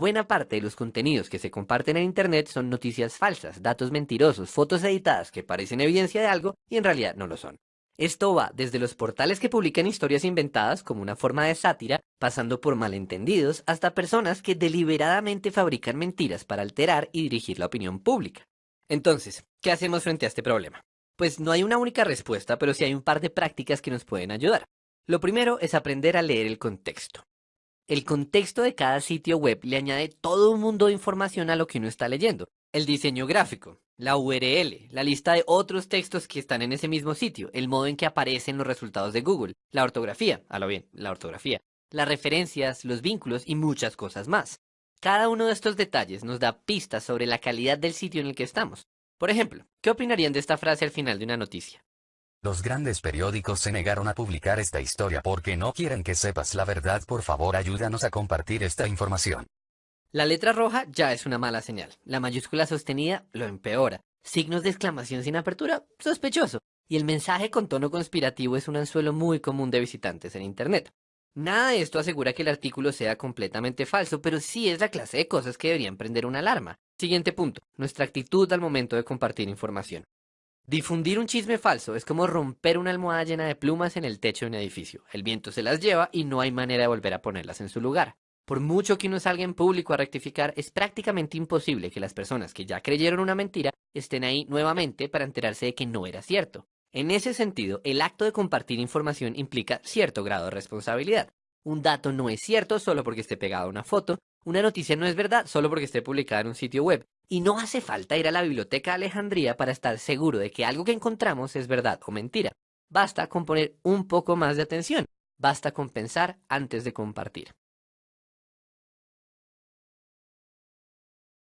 Buena parte de los contenidos que se comparten en Internet son noticias falsas, datos mentirosos, fotos editadas que parecen evidencia de algo y en realidad no lo son. Esto va desde los portales que publican historias inventadas como una forma de sátira, pasando por malentendidos, hasta personas que deliberadamente fabrican mentiras para alterar y dirigir la opinión pública. Entonces, ¿qué hacemos frente a este problema? Pues no hay una única respuesta, pero sí hay un par de prácticas que nos pueden ayudar. Lo primero es aprender a leer el contexto. El contexto de cada sitio web le añade todo un mundo de información a lo que uno está leyendo. El diseño gráfico, la URL, la lista de otros textos que están en ese mismo sitio, el modo en que aparecen los resultados de Google, la ortografía, a lo bien, la ortografía, las referencias, los vínculos y muchas cosas más. Cada uno de estos detalles nos da pistas sobre la calidad del sitio en el que estamos. Por ejemplo, ¿qué opinarían de esta frase al final de una noticia? Los grandes periódicos se negaron a publicar esta historia porque no quieren que sepas la verdad. Por favor, ayúdanos a compartir esta información. La letra roja ya es una mala señal. La mayúscula sostenida lo empeora. Signos de exclamación sin apertura, sospechoso. Y el mensaje con tono conspirativo es un anzuelo muy común de visitantes en Internet. Nada de esto asegura que el artículo sea completamente falso, pero sí es la clase de cosas que deberían prender una alarma. Siguiente punto, nuestra actitud al momento de compartir información. Difundir un chisme falso es como romper una almohada llena de plumas en el techo de un edificio. El viento se las lleva y no hay manera de volver a ponerlas en su lugar. Por mucho que uno salga en público a rectificar, es prácticamente imposible que las personas que ya creyeron una mentira estén ahí nuevamente para enterarse de que no era cierto. En ese sentido, el acto de compartir información implica cierto grado de responsabilidad. Un dato no es cierto solo porque esté pegado a una foto, una noticia no es verdad solo porque esté publicada en un sitio web, y no hace falta ir a la biblioteca de Alejandría para estar seguro de que algo que encontramos es verdad o mentira. Basta con poner un poco más de atención, basta con pensar antes de compartir.